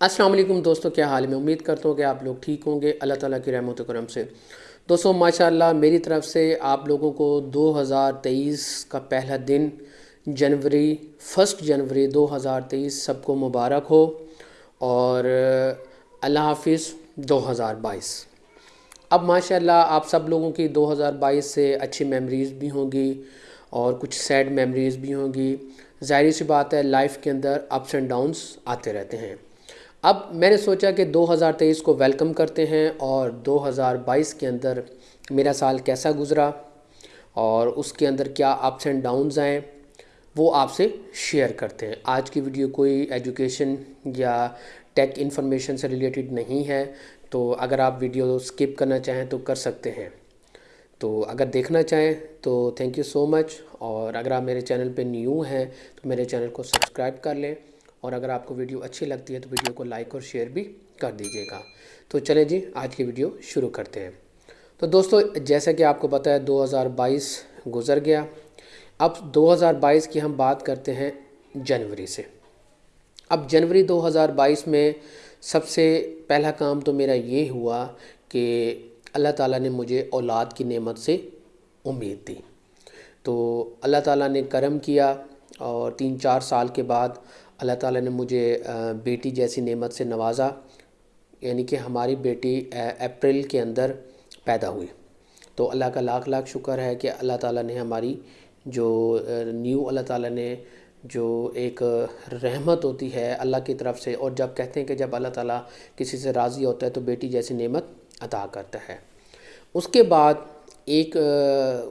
السلام علیکم دوستو، کیا حال میں امید کرتا ہوں کہ آپ لوگ ٹھیک ہوں گے۔ اللہ تعالیٰ کی رحمت و کرم سے۔ دوستو، ماشاءاللہ میری طرف سے آپ لوگوں کو دو ہزار تیئیس کا پہلا دن، جنوری فسٹ جنوری دو ہزار تیئیس سب کو مبارک ہو۔ اور اللہ حافظ، دو ہزار بائیس۔ اب ماشاءاللہ آپ سب لوگوں کی دو ہزار بائیس سے اچھی میمریز بھی ہوں گی اور کچھ سیڈ میمریز بھی ہوں گی۔ ظاہری سی بات ہے لائف کے اندر اپس اینڈ ڈاؤنس آتے رہتے ہیں۔ اب میں نے سوچا کہ دو ہزار تیئیس کو ویلکم کرتے ہیں اور دو ہزار بائیس کے اندر میرا سال کیسا گزرا اور اس کے اندر کیا اپس اینڈ ڈاؤنز آئیں، وہ آپ سے شیئر کرتے ہیں۔ آج کی ویڈیو کوئی ایجوکیشن یا ٹیک انفارمیشن سے ریلیٹڈ نہیں ہے، تو اگر آپ ویڈیو سکپ کرنا چاہیں تو کر سکتے ہیں۔ تو اگر دیکھنا چاہیں تو تھینک یو سو مچ اور اگر آپ میرے چینل پہ نیو ہیں تو میرے چینل کو سبسکرائب کر لیں۔ اور اگر آپ کو ویڈیو اچھی لگتی ہے تو ویڈیو کو لائک اور شیئر بھی کر دیجیے گا۔ تو چلیں جی آج کی ویڈیو شروع کرتے ہیں۔ تو دوستو، جیسا کہ آپ کو پتہ ہے، دو ہزار بائیس گزر گیا۔ اب دو ہزار بائیس کی ہم بات کرتے ہیں جنوری سے۔ اب جنوری دو ہزار بائیس میں سب سے پہلا کام تو میرا یہ ہوا کہ اللہ تعالیٰ نے مجھے اولاد کی نعمت سے امید دی۔ تو اللہ تعالیٰ نے کرم کیا اور تین چار سال کے بعد اللہ تعالیٰ نے مجھے بیٹی جیسی نعمت سے نوازا یعنی کہ ہماری بیٹی اپریل کے اندر پیدا ہوئی۔ تو اللہ کا لاکھ لاکھ شکر ہے کہ اللہ تعالیٰ نے ہماری جو نیو اللہ تعالیٰ نے جو ایک رحمت ہوتی ہے اللہ کی طرف سے، اور جب کہتے ہیں کہ جب اللہ تعالیٰ کسی سے راضی ہوتا ہے تو بیٹی جیسی نعمت عطا کرتا ہے۔ اس کے بعد ایک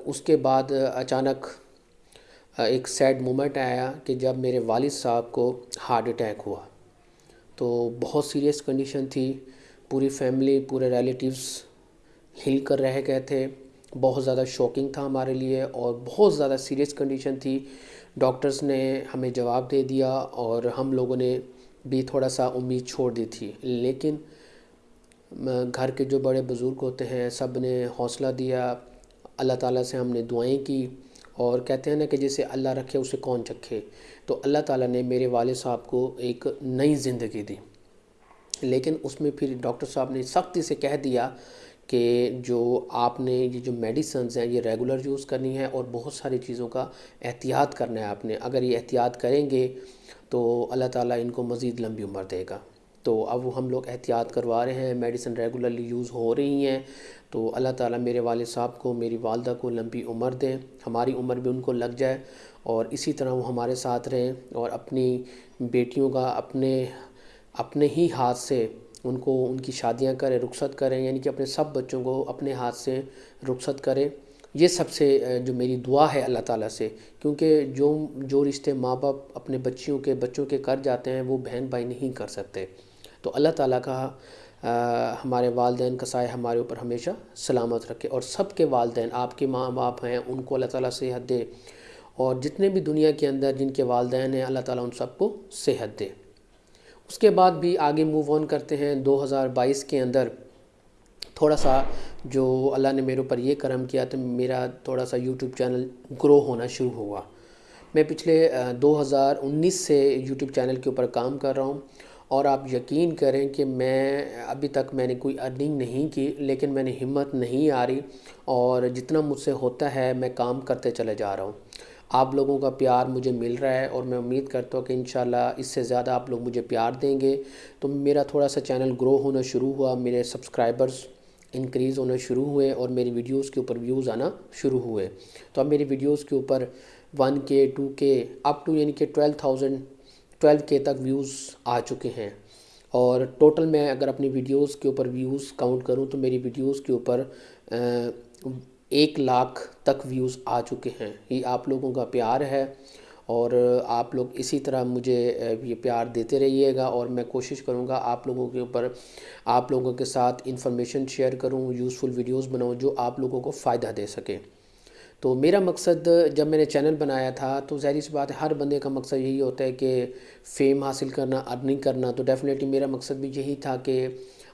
اس کے بعد اچانک ایک سیڈ مومنٹ آیا کہ جب میرے والد صاحب کو ہارٹ اٹیک ہوا۔ تو بہت سیریس کنڈیشن تھی۔ پوری فیملی پورے ریلیٹیوز ہل کر رہ گئے تھے۔ بہت زیادہ شوکنگ تھا ہمارے لیے اور بہت زیادہ سیریس کنڈیشن تھی۔ ڈاکٹرز نے ہمیں جواب دے دیا اور ہم لوگوں نے بھی تھوڑا سا امید چھوڑ دی تھی۔ لیکن گھر کے جو بڑے بزرگ ہوتے ہیں، سب نے حوصلہ دیا۔ اللہ تعالیٰ سے ہم نے دعائیں کی۔ اور کہتے ہیں نا کہ جسے اللہ رکھے اسے کون چکھے؟ تو اللہ تعالیٰ نے میرے والد صاحب کو ایک نئی زندگی دی۔ لیکن اس میں پھر ڈاکٹر صاحب نے سختی سے کہہ دیا کہ جو آپ نے یہ جو میڈیسنز ہیں، یہ ریگولر یوز کرنی ہے اور بہت ساری چیزوں کا احتیاط کرنا ہے آپ نے۔ اگر یہ احتیاط کریں گے تو اللہ تعالیٰ ان کو مزید لمبی عمر دے گا۔ تو اب وہ ہم لوگ احتیاط کروا رہے ہیں میڈیسن ریگولرلی یوز ہو رہی ہیں۔ تو اللہ تعالیٰ میرے والد صاحب کو، میری والدہ کو لمبی عمر دیں، ہماری عمر بھی ان کو لگ جائے۔ اور اسی طرح وہ ہمارے ساتھ رہیں اور اپنی بیٹیوں کا اپنے اپنے ہی ہاتھ سے ان کو ان کی شادیاں کریں، رخصت کریں یعنی کہ اپنے سب بچوں کو اپنے ہاتھ سے رخصت کریں۔ یہ سب سے جو میری دعا ہے اللہ تعالیٰ سے۔ کیونکہ جو جو رشتے ماں باپ اپنے بچیوں کے، بچوں کے کر جاتے ہیں، وہ بہن بھائی نہیں کر سکتے۔ تو اللہ تعالیٰ کا ہمارے والدین کا سائے ہمارے اوپر ہمیشہ سلامت رکھے اور سب کے والدین، آپ کے ماں باپ ہیں، ان کو اللہ تعالیٰ صحت دے اور جتنے بھی دنیا کے اندر جن کے والدین ہیں، اللہ تعالیٰ ان سب کو صحت دے۔ اس کے بعد بھی آگے موو آن کرتے ہیں۔ دو ہزار بائیس کے اندر تھوڑا سا جو اللہ نے میرے اوپر یہ کرم کیا تو میرا تھوڑا سا یوٹیوب چینل گرو ہونا شروع ہوا۔ میں پچھلے دو ہزار انیس سے یوٹیوب چینل کے اوپر کام کر رہا ہوں۔ اور آپ یقین کریں کہ میں ابھی تک میں نے کوئی ارننگ نہیں کی، لیکن میں نے ہمت نہیں آ رہی اور جتنا مجھ سے ہوتا ہے میں کام کرتے چلے جا رہا ہوں۔ آپ لوگوں کا پیار مجھے مل رہا ہے اور میں امید کرتا ہوں کہ انشاءاللہ اس سے زیادہ آپ لوگ مجھے پیار دیں گے۔ تو میرا تھوڑا سا چینل گرو ہونا شروع ہوا، میرے سبسکرائبرز انکریز ہونا شروع ہوئے اور میری ویڈیوز کے اوپر ویوز آنا شروع ہوئے۔ تو اب میری ویڈیوز کے اوپر ون کے ٹو کے اپ ٹو یعنی کہ ٹویلو تھاؤزنڈ ٹویلو کے تک ویوز آ چکے ہیں۔ اور ٹوٹل میں اگر اپنی ویڈیوز کے اوپر ویوز کاؤنٹ کروں تو میری ویڈیوز کے اوپر ایک لاکھ تک ویوز آ چکے ہیں۔ یہ آپ لوگوں کا پیار ہے اور آپ لوگ اسی طرح مجھے یہ پیار دیتے رہیے گا اور میں کوشش کروں گا آپ لوگوں کے اوپر، آپ لوگوں کے ساتھ انفارمیشن شیئر کروں، یوزفل ویڈیوز بناؤں جو آپ لوگوں کو فائدہ دے سکے تو میرا مقصد جب میں نے چینل بنایا تھا تو ظاہری سی بات ہے، ہر بندے کا مقصد یہی ہوتا ہے کہ فیم حاصل کرنا ارننگ کرنا۔ تو ڈیفینیٹلی میرا مقصد بھی یہی تھا کہ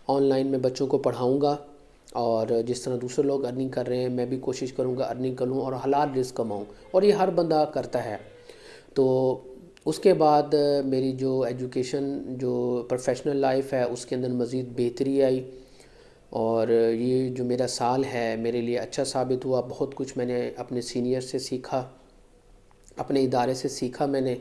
آن لائن میں بچوں کو پڑھاؤں گا اور جس طرح دوسرے لوگ ارننگ کر رہے ہیں، میں بھی کوشش کروں گا ارننگ کروں اور حلال رزق کماؤں۔ اور یہ ہر بندہ کرتا ہے۔ تو اس کے بعد میری جو ایجوکیشن جو پروفیشنل لائف ہے، اس کے اندر مزید بہتری آئی۔ اور یہ جو میرا سال ہے، میرے لیے اچھا ثابت ہوا۔ بہت کچھ میں نے اپنے سینئر سے سیکھا، اپنے ادارے سے سیکھا میں نے۔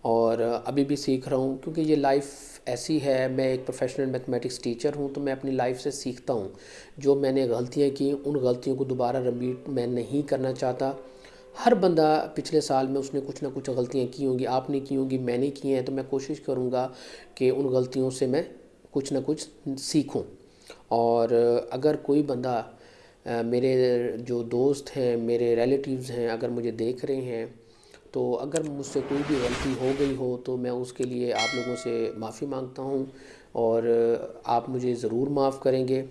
اور ابھی بھی سیکھ رہا ہوں، کیونکہ یہ لائف ایسی ہے، میں ایک پروفیشنل میتھمیٹکس ٹیچر ہوں، تو میں اپنی لائف سے سیکھتا ہوں۔ جو میں نے غلطیاں کی، ان غلطیوں کو دوبارہ رپیٹ میں نہیں کرنا چاہتا۔ ہر بندہ پچھلے سال میں اس نے کچھ نہ کچھ غلطیاں کی ہوں گی، آپ نے کی ہوں گی، میں نے کی ہیں۔ تو میں کوشش کروں گا کہ ان غلطیوں سے میں کچھ نہ کچھ سیکھوں۔ اور اگر کوئی بندہ میرے جو دوست ہیں، میرے ریلیٹیوز ہیں، اگر مجھے دیکھ رہے ہیں، تو اگر مجھ سے کوئی بھی غلطی ہو گئی ہو، تو میں اس کے لیے آپ لوگوں سے معافی مانگتا ہوں اور آپ مجھے ضرور معاف کریں گے۔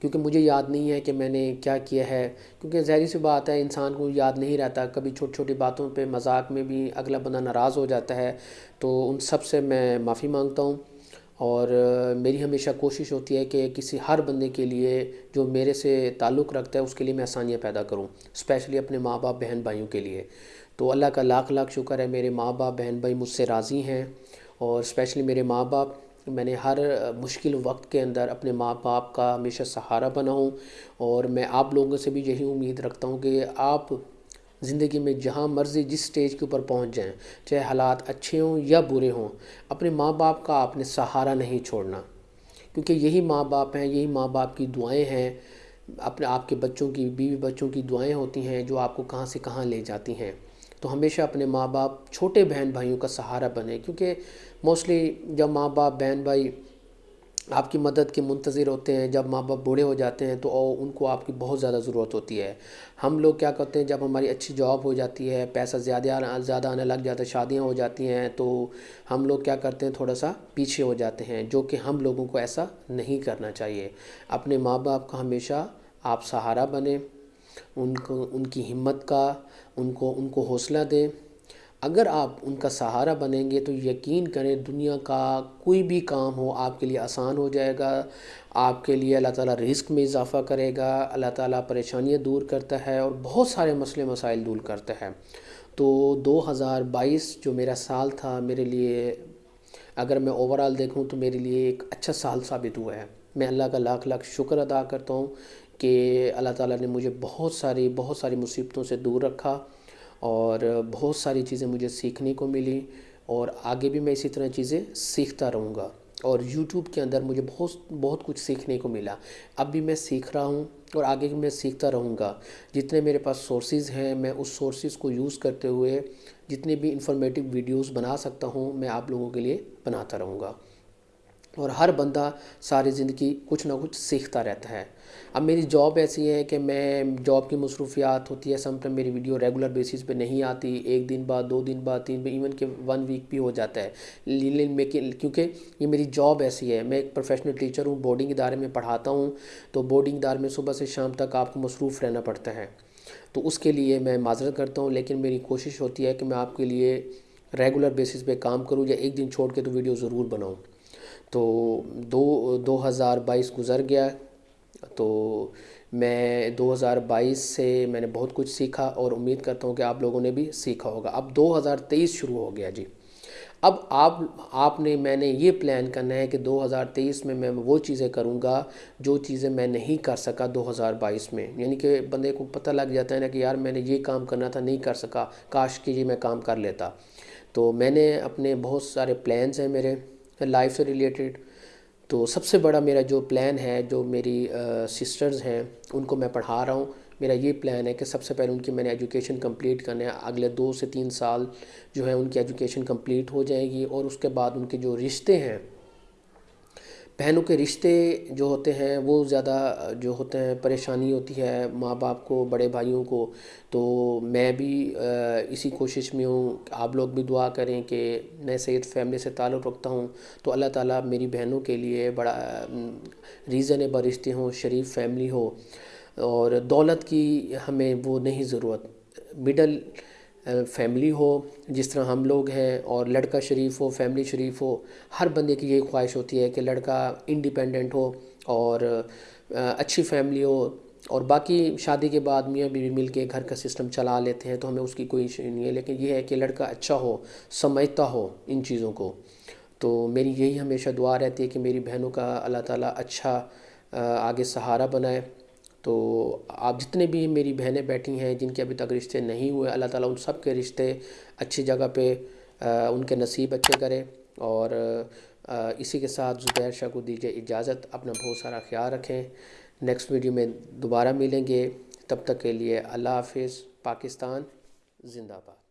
کیونکہ مجھے یاد نہیں ہے کہ میں نے کیا کیا ہے۔ کیونکہ ظاہری سی بات ہے، انسان کو یاد نہیں رہتا۔ کبھی چھوٹی چھوٹی باتوں پہ مذاق میں بھی اگلا بندہ ناراض ہو جاتا ہے، تو ان سب سے میں معافی مانگتا ہوں۔ اور میری ہمیشہ کوشش ہوتی ہے کہ کسی ہر بندے کے لیے جو میرے سے تعلق رکھتا ہے، اس کے لیے میں آسانیاں پیدا کروں اسپیشلی اپنے ماں باپ، بہن بھائیوں کے لیے۔ تو اللہ کا لاکھ لاکھ شکر ہے، میرے ماں باپ، بہن بھائی مجھ سے راضی ہیں۔ اور اسپیشلی میرے ماں باپ، میں نے ہر مشکل وقت کے اندر اپنے ماں باپ کا ہمیشہ سہارا بنا ہوں اور میں آپ لوگوں سے بھی یہی امید رکھتا ہوں کہ آپ زندگی میں جہاں مرضی جس سٹیج کے اوپر پہنچ جائیں، چاہے حالات اچھے ہوں یا برے ہوں، اپنے ماں باپ کا آپ نے سہارا نہیں چھوڑنا۔ کیونکہ یہی ماں باپ ہیں، یہی ماں باپ کی دعائیں ہیں۔ اپنے آپ کے بچوں کی، بیوی بچوں کی دعائیں ہوتی ہیں جو آپ کو کہاں سے کہاں لے جاتی ہیں۔ تو ہمیشہ اپنے ماں باپ، چھوٹے بہن بھائیوں کا سہارا بنے۔ کیونکہ موسٹلی جب ماں باپ، بہن بھائی آپ کی مدد کے منتظر ہوتے ہیں، جب ماں باپ بوڑھے ہو جاتے ہیں تو ان کو آپ کی بہت زیادہ ضرورت ہوتی ہے۔ ہم لوگ کیا کرتے ہیں، جب ہماری اچھی جاب ہو جاتی ہے، پیسہ زیادہ زیادہ آنے لگ جاتا ہے، شادیاں ہو جاتی ہیں، تو ہم لوگ کیا کرتے ہیں، تھوڑا سا پیچھے ہو جاتے ہیں، جو کہ ہم لوگوں کو ایسا نہیں کرنا چاہیے۔ اپنے ماں باپ کا ہمیشہ آپ سہارا بنیں، ان کو، ان کی ہمت کا، ان کو ان کو حوصلہ دیں۔ اگر آپ ان کا سہارا بنیں گے تو یقین کریں دنیا کا کوئی بھی کام ہو آپ کے لیے آسان ہو جائے گا۔ آپ کے لیے اللہ تعالیٰ رزق میں اضافہ کرے گا، اللہ تعالیٰ پریشانیاں دور کرتا ہے اور بہت سارے مسئلے مسائل دور کرتا ہے۔ تو دو ہزار بائیس جو میرا سال تھا، میرے لیے اگر میں اوورال دیکھوں تو میرے لیے ایک اچھا سال ثابت ہوا ہے۔ میں اللہ کا لاکھ لاکھ شکر ادا کرتا ہوں کہ اللہ تعالیٰ نے مجھے بہت ساری بہت ساری مصیبتوں سے دور رکھا۔ اور بہت ساری چیزیں مجھے سیکھنے کو ملی اور آگے بھی میں اسی طرح چیزیں سیکھتا رہوں گا اور یوٹیوب کے اندر مجھے بہت بہت کچھ سیکھنے کو ملا اب بھی میں سیکھ رہا ہوں اور آگے بھی میں سیکھتا رہوں گا جتنے میرے پاس سورسز ہیں میں اس سورسز کو یوز کرتے ہوئے جتنے بھی انفارمیٹو ویڈیوز بنا سکتا ہوں میں آپ لوگوں کے لیے بناتا رہوں گا اور ہر بندہ ساری زندگی کچھ نہ کچھ سیکھتا رہتا ہے۔ اب میری جاب ایسی ہے کہ میں جاب کی مصروفیات ہوتی ہے سم ٹائم میری ویڈیو ریگولر بیسس پہ نہیں آتی، ایک دن بعد، دو دن بعد، تین ایون کہ ون ویک بھی ہو جاتا ہے۔ کیونکہ یہ میری جاب ایسی ہے، میں ایک پروفیشنل ٹیچر ہوں بورڈنگ ادارے میں پڑھاتا ہوں۔ تو بورڈنگ ادارے میں صبح سے شام تک آپ کو مصروف رہنا پڑتا ہے۔ تو اس کے لیے میں معذرت کرتا ہوں، لیکن میری کوشش ہوتی ہے کہ میں آپ کے لیے ریگولر بیسس پہ کام کروں یا ایک دن چھوڑ کے تو ویڈیو ضرور بناؤں۔ تو دو دو ہزار بائیس گزر گیا تو میں دو ہزار بائیس سے میں نے بہت کچھ سیکھا اور امید کرتا ہوں کہ آپ لوگوں نے بھی سیکھا ہوگا۔ اب دو ہزار تیئیس شروع ہو گیا جی۔ اب آپ آپ نے، میں نے یہ پلان کرنا ہے کہ دو ہزار تیئیس میں میں وہ چیزیں کروں گا جو چیزیں میں نہیں کر سکا دو ہزار بائیس میں۔ یعنی کہ بندے کو پتہ لگ جاتا ہے نا کہ یار میں نے یہ کام کرنا تھا، نہیں کر سکا۔ کاش کہ یہ میں کام کر لیتا۔ تو میں نے اپنے بہت سارے پلانز ہیں میرے۔ لائف سے ریلیٹڈ، تو سب سے بڑا میرا جو پلان ہے، جو میری سسٹرز ہیں، ان کو میں پڑھا رہا ہوں۔ میرا یہ پلان ہے کہ سب سے پہلے ان کی میں نے ایجوکیشن کمپلیٹ کرنا ہے اگلے دو سے تین سال جو ہے ان کی ایجوکیشن کمپلیٹ ہو جائے گی اور اس کے بعد ان کے جو رشتے ہیں بہنوں کے رشتے جو ہوتے ہیں، وہ زیادہ جو ہوتے ہیں، پریشانی ہوتی ہے ماں باپ کو، بڑے بھائیوں کو۔ تو میں بھی اسی کوشش میں ہوں۔ آپ لوگ بھی دعا کریں کہ میں سید فیملی سے تعلق رکھتا ہوں۔ تو اللہ تعالیٰ میری بہنوں کے لیے بڑا ریزنیبل رشتے ہوں، شریف فیملی ہو۔ اور دولت کی ہمیں وہ نہیں ضرورت۔ مڈل فیملی ہو، جس طرح ہم لوگ ہیں اور لڑکا شریف ہو فیملی شریف ہو، ہر بندے کی یہی خواہش ہوتی ہے کہ لڑکا انڈیپینڈنٹ ہو اور اچھی فیملی ہو اور باقی شادی کے بعد میاں بیوی مل کے گھر کا سسٹم چلا لیتے ہیں تو ہمیں اس کی کوئی ایشو نہیں ہے۔ لیکن یہ ہے کہ لڑکا اچھا ہو سمجھتا ہو ان چیزوں کو۔ تو میری یہی ہمیشہ دعا رہتی ہے کہ میری بہنوں کا اللہ تعالیٰ اچھا آگے سہارا بنائے۔ تو آپ جتنے بھی میری بہنیں بیٹھی ہیں، جن کے ابھی تک رشتے نہیں ہوئے، اللہ تعالیٰ ان سب کے رشتے اچھی جگہ پہ ان کے نصیب اچھے کرے اور اسی کے ساتھ زبیر شاہ کو دیجیے اجازت، اپنا بہت سارا خیال رکھیں۔ نیکسٹ ویڈیو میں دوبارہ ملیں گے، تب تک کے لیے اللہ حافظ، پاکستان، زندہ باد